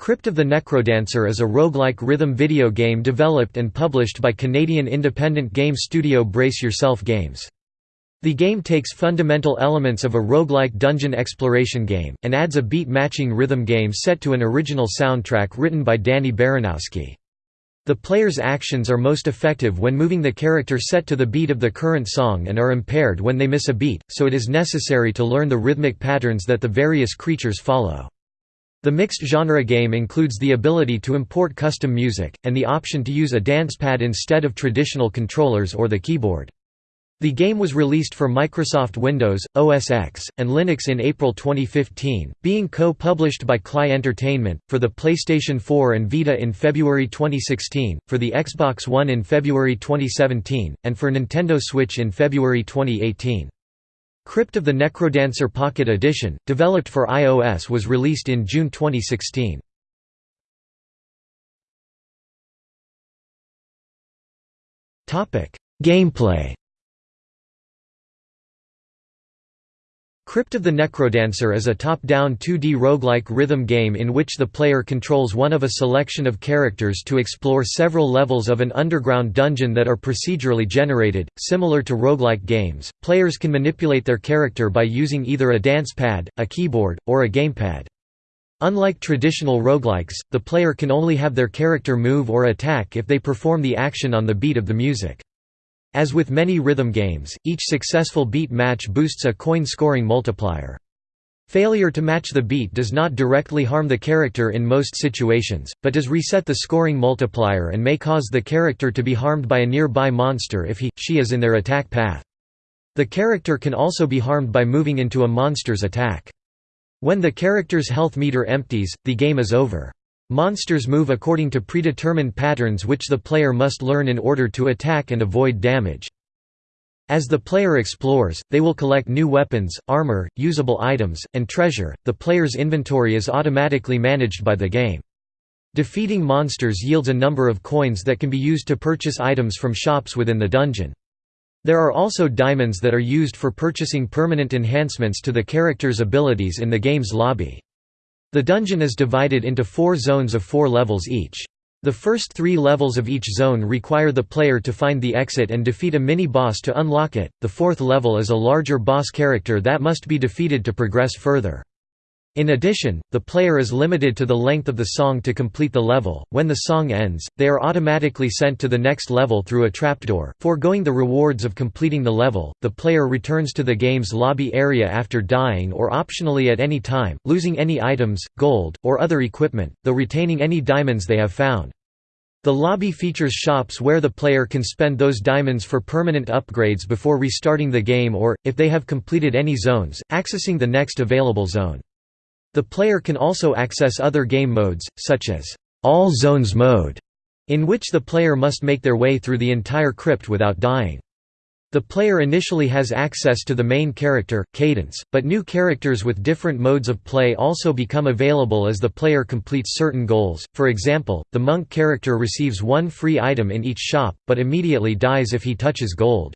Crypt of the Necrodancer is a roguelike rhythm video game developed and published by Canadian independent game studio Brace Yourself Games. The game takes fundamental elements of a roguelike dungeon exploration game, and adds a beat-matching rhythm game set to an original soundtrack written by Danny Baranowski. The player's actions are most effective when moving the character set to the beat of the current song and are impaired when they miss a beat, so it is necessary to learn the rhythmic patterns that the various creatures follow. The mixed genre game includes the ability to import custom music, and the option to use a dance pad instead of traditional controllers or the keyboard. The game was released for Microsoft Windows, OS X, and Linux in April 2015, being co-published by Klei Entertainment, for the PlayStation 4 and Vita in February 2016, for the Xbox One in February 2017, and for Nintendo Switch in February 2018. Crypt of the Necrodancer Pocket Edition, developed for iOS was released in June 2016. Gameplay Crypt of the Necrodancer is a top-down 2D roguelike rhythm game in which the player controls one of a selection of characters to explore several levels of an underground dungeon that are procedurally generated. Similar to roguelike games, players can manipulate their character by using either a dance pad, a keyboard, or a gamepad. Unlike traditional roguelikes, the player can only have their character move or attack if they perform the action on the beat of the music. As with many rhythm games, each successful beat match boosts a coin scoring multiplier. Failure to match the beat does not directly harm the character in most situations, but does reset the scoring multiplier and may cause the character to be harmed by a nearby monster if he, she is in their attack path. The character can also be harmed by moving into a monster's attack. When the character's health meter empties, the game is over. Monsters move according to predetermined patterns which the player must learn in order to attack and avoid damage. As the player explores, they will collect new weapons, armor, usable items, and treasure. The player's inventory is automatically managed by the game. Defeating monsters yields a number of coins that can be used to purchase items from shops within the dungeon. There are also diamonds that are used for purchasing permanent enhancements to the character's abilities in the game's lobby. The dungeon is divided into four zones of four levels each. The first three levels of each zone require the player to find the exit and defeat a mini-boss to unlock it, the fourth level is a larger boss character that must be defeated to progress further. In addition, the player is limited to the length of the song to complete the level. When the song ends, they are automatically sent to the next level through a trapdoor. Foregoing the rewards of completing the level, the player returns to the game's lobby area after dying or optionally at any time, losing any items, gold, or other equipment, though retaining any diamonds they have found. The lobby features shops where the player can spend those diamonds for permanent upgrades before restarting the game or, if they have completed any zones, accessing the next available zone. The player can also access other game modes, such as All Zones mode, in which the player must make their way through the entire crypt without dying. The player initially has access to the main character, Cadence, but new characters with different modes of play also become available as the player completes certain goals. For example, the monk character receives one free item in each shop, but immediately dies if he touches gold.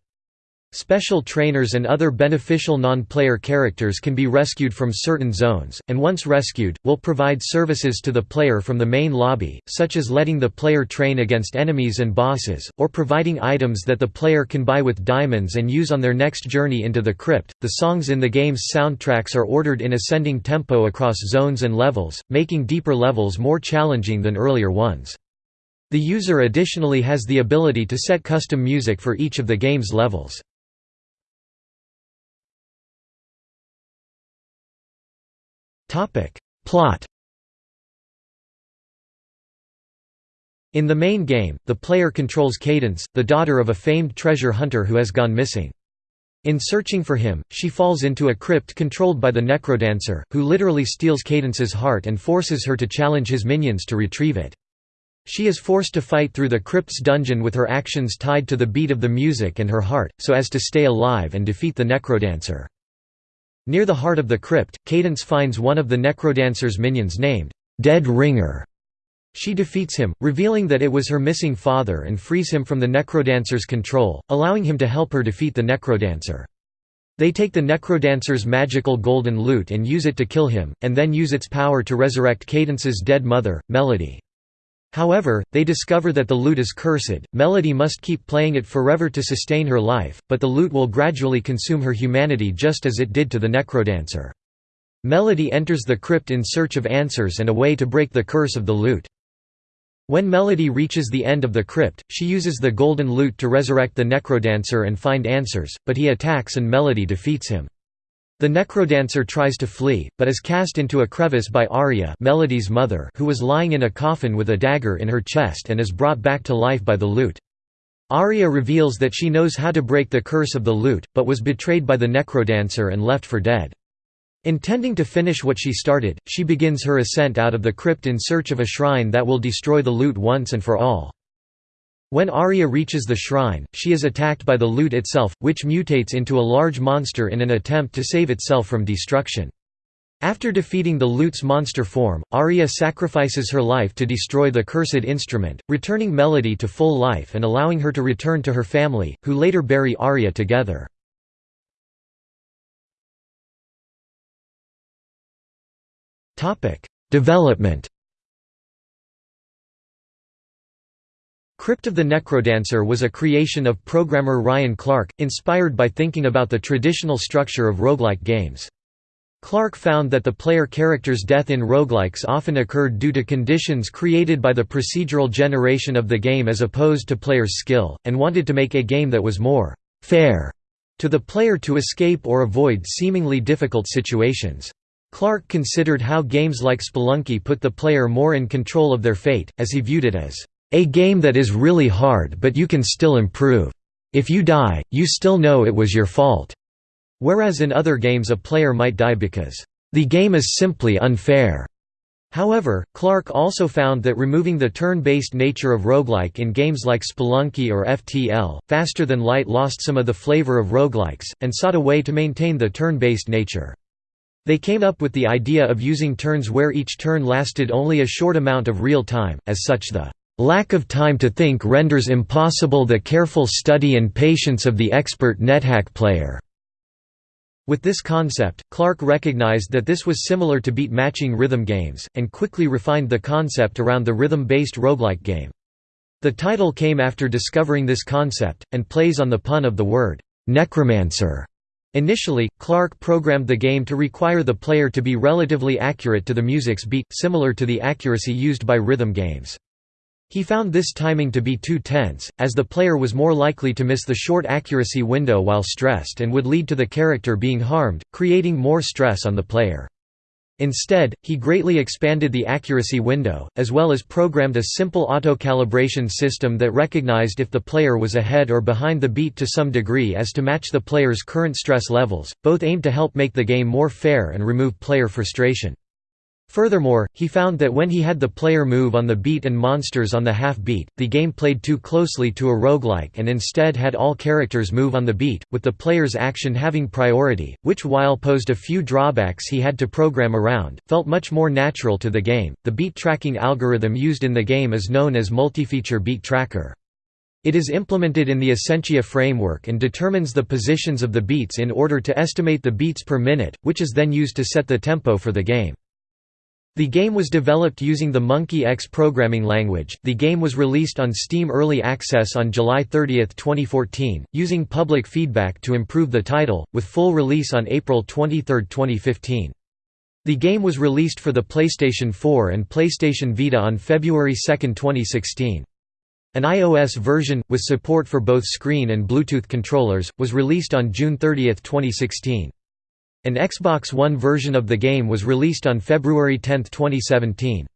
Special trainers and other beneficial non-player characters can be rescued from certain zones, and once rescued, will provide services to the player from the main lobby, such as letting the player train against enemies and bosses, or providing items that the player can buy with diamonds and use on their next journey into the crypt. The songs in the game's soundtracks are ordered in ascending tempo across zones and levels, making deeper levels more challenging than earlier ones. The user additionally has the ability to set custom music for each of the game's levels. Plot In the main game, the player controls Cadence, the daughter of a famed treasure hunter who has gone missing. In searching for him, she falls into a crypt controlled by the Necrodancer, who literally steals Cadence's heart and forces her to challenge his minions to retrieve it. She is forced to fight through the crypt's dungeon with her actions tied to the beat of the music and her heart, so as to stay alive and defeat the Necrodancer. Near the heart of the crypt, Cadence finds one of the Necrodancer's minions named, Dead Ringer. She defeats him, revealing that it was her missing father and frees him from the Necrodancer's control, allowing him to help her defeat the Necrodancer. They take the Necrodancer's magical golden lute and use it to kill him, and then use its power to resurrect Cadence's dead mother, Melody. However, they discover that the lute is cursed, Melody must keep playing it forever to sustain her life, but the lute will gradually consume her humanity just as it did to the Necrodancer. Melody enters the crypt in search of answers and a way to break the curse of the lute. When Melody reaches the end of the crypt, she uses the golden lute to resurrect the Necrodancer and find answers, but he attacks and Melody defeats him. The necrodancer tries to flee, but is cast into a crevice by Aria Melody's mother who was lying in a coffin with a dagger in her chest and is brought back to life by the lute. Aria reveals that she knows how to break the curse of the lute, but was betrayed by the necrodancer and left for dead. Intending to finish what she started, she begins her ascent out of the crypt in search of a shrine that will destroy the lute once and for all. When Aria reaches the shrine, she is attacked by the lute itself, which mutates into a large monster in an attempt to save itself from destruction. After defeating the lute's monster form, Aria sacrifices her life to destroy the cursed instrument, returning Melody to full life and allowing her to return to her family, who later bury Aria together. Development Crypt of the Necrodancer was a creation of programmer Ryan Clark, inspired by thinking about the traditional structure of roguelike games. Clark found that the player character's death in roguelikes often occurred due to conditions created by the procedural generation of the game as opposed to player's skill, and wanted to make a game that was more «fair» to the player to escape or avoid seemingly difficult situations. Clark considered how games like Spelunky put the player more in control of their fate, as he viewed it as a game that is really hard but you can still improve. If you die, you still know it was your fault. Whereas in other games a player might die because, "...the game is simply unfair." However, Clark also found that removing the turn-based nature of roguelike in games like Spelunky or FTL, Faster Than Light lost some of the flavor of roguelikes, and sought a way to maintain the turn-based nature. They came up with the idea of using turns where each turn lasted only a short amount of real time, as such the Lack of time to think renders impossible the careful study and patience of the expert NetHack player. With this concept, Clark recognized that this was similar to beat matching rhythm games, and quickly refined the concept around the rhythm-based roguelike game. The title came after discovering this concept, and plays on the pun of the word, necromancer. Initially, Clark programmed the game to require the player to be relatively accurate to the music's beat, similar to the accuracy used by rhythm games. He found this timing to be too tense, as the player was more likely to miss the short accuracy window while stressed and would lead to the character being harmed, creating more stress on the player. Instead, he greatly expanded the accuracy window, as well as programmed a simple auto-calibration system that recognized if the player was ahead or behind the beat to some degree as to match the player's current stress levels, both aimed to help make the game more fair and remove player frustration. Furthermore, he found that when he had the player move on the beat and monsters on the half-beat, the game played too closely to a roguelike and instead had all characters move on the beat, with the player's action having priority, which while posed a few drawbacks he had to program around, felt much more natural to the game. The beat tracking algorithm used in the game is known as multi-feature beat tracker. It is implemented in the Essentia framework and determines the positions of the beats in order to estimate the beats per minute, which is then used to set the tempo for the game. The game was developed using the Monkey X programming language. The game was released on Steam Early Access on July 30, 2014, using public feedback to improve the title, with full release on April 23, 2015. The game was released for the PlayStation 4 and PlayStation Vita on February 2, 2016. An iOS version, with support for both screen and Bluetooth controllers, was released on June 30, 2016. An Xbox One version of the game was released on February 10, 2017.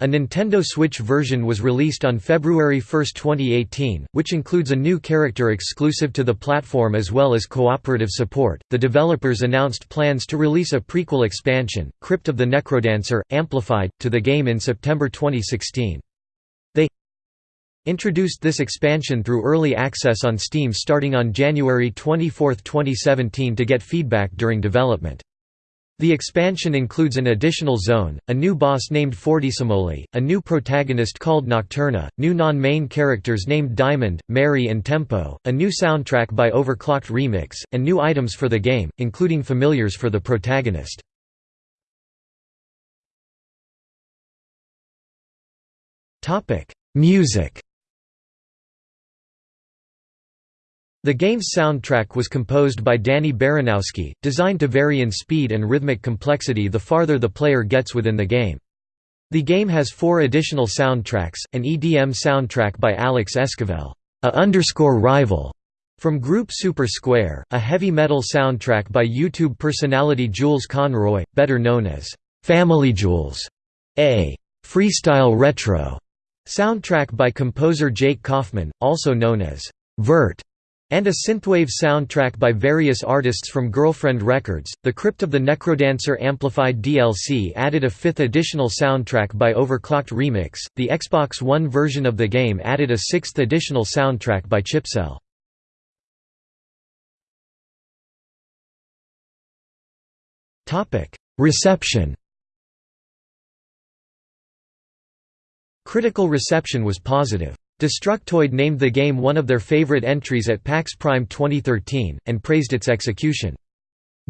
A Nintendo Switch version was released on February 1, 2018, which includes a new character exclusive to the platform as well as cooperative support. The developers announced plans to release a prequel expansion, Crypt of the Necrodancer, Amplified, to the game in September 2016 introduced this expansion through early access on Steam starting on January 24, 2017 to get feedback during development. The expansion includes an additional zone, a new boss named Fortissimole, a new protagonist called Nocturna, new non-main characters named Diamond, Mary and Tempo, a new soundtrack by Overclocked Remix, and new items for the game, including familiars for the protagonist. Music The game's soundtrack was composed by Danny Baranowski, designed to vary in speed and rhythmic complexity the farther the player gets within the game. The game has four additional soundtracks, an EDM soundtrack by Alex Esquivel, a underscore rival from group Super Square, a heavy metal soundtrack by YouTube personality Jules Conroy, better known as Family Jules, a freestyle retro soundtrack by composer Jake Kaufman, also known as Virt, and a synthwave soundtrack by various artists from Girlfriend Records. The Crypt of the Necrodancer Amplified DLC added a fifth additional soundtrack by Overclocked Remix. The Xbox One version of the game added a sixth additional soundtrack by Chipzel. Topic: Reception. Critical reception was positive. Destructoid named the game one of their favorite entries at PAX Prime 2013, and praised its execution.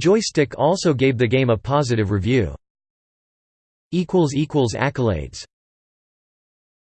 Joystick also gave the game a positive review. Accolades